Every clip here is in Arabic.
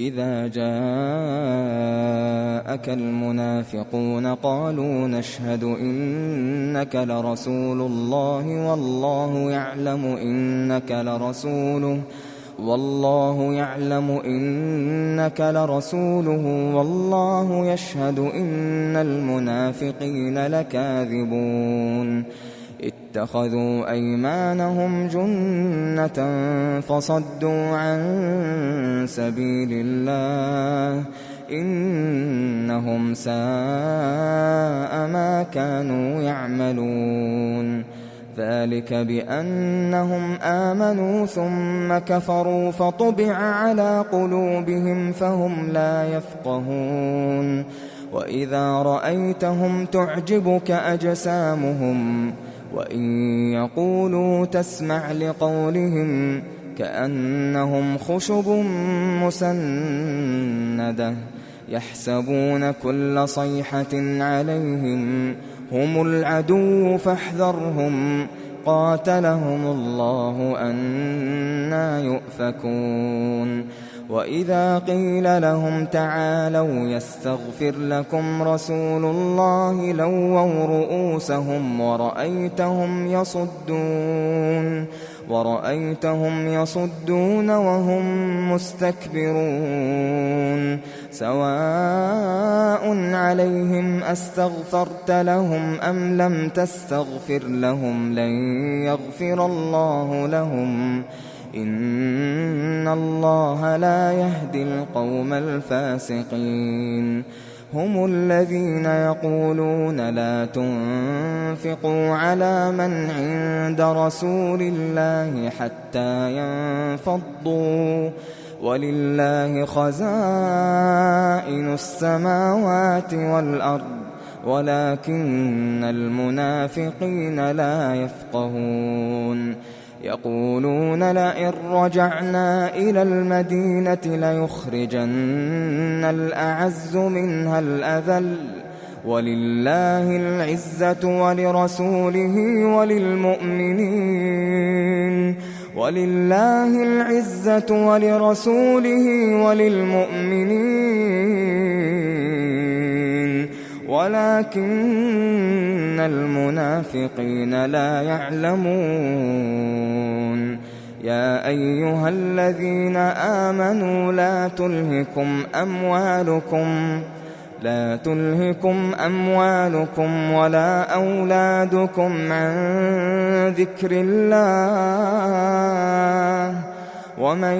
إذا جاءك المنافقون قالوا نشهد إنك لرسول الله والله يعلم إنك لرسوله والله يعلم إنك لرسوله والله يشهد إن المنافقين لكاذبون. اتخذوا أيمانهم جنة فصدوا عن سبيل الله إنهم ساء ما كانوا يعملون ذلك بأنهم آمنوا ثم كفروا فطبع على قلوبهم فهم لا يفقهون وإذا رأيتهم تعجبك أجسامهم وإن يقولوا تسمع لقولهم كأنهم خشب مسندة يحسبون كل صيحة عليهم هم العدو فاحذرهم قاتلهم الله أنا يؤفكون وإذا قيل لهم تعالوا يستغفر لكم رسول الله لووا رؤوسهم ورأيتهم يصدون ورأيتهم يصدون وهم مستكبرون سواء عليهم أستغفرت لهم أم لم تستغفر لهم لن يغفر الله لهم إن الله لا يهدي القوم الفاسقين هم الذين يقولون لا تنفقوا على من عند رسول الله حتى ينفضوا ولله خزائن السماوات والأرض ولكن المنافقين لا يفقهون يقولون لئن رجعنا إلى المدينة ليخرجن الأعز منها الأذل ولله العزة ولرسوله وللمؤمنين ولله العزة ولرسوله وللمؤمنين ولكن المنافقين لا يعلمون. يا أيها الذين آمنوا لا تلهكم أموالكم لا تلهكم أموالكم ولا أولادكم عن ذكر الله. ومن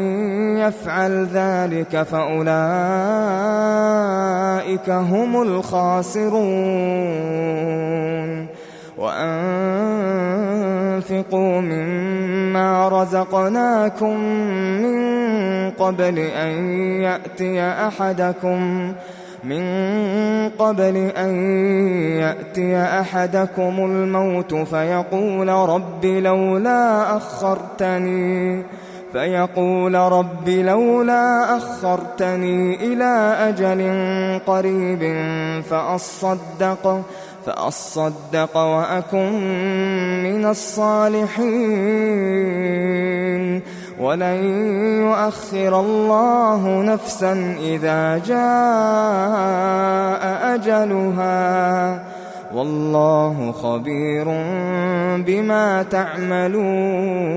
يفعل ذلك فأولئك هم الخاسرون وأنفقوا مما رزقناكم من قبل أن يأتي أحدكم من قبل أن يأتي أحدكم الموت فيقول رب لولا أخرتني فيقول رب لولا أخرتني إلى أجل قريب فأصدق فأصدق وأكن من الصالحين. ولن يؤخر الله نفسا إذا جاء أجلها. والله خبير بما تعملون.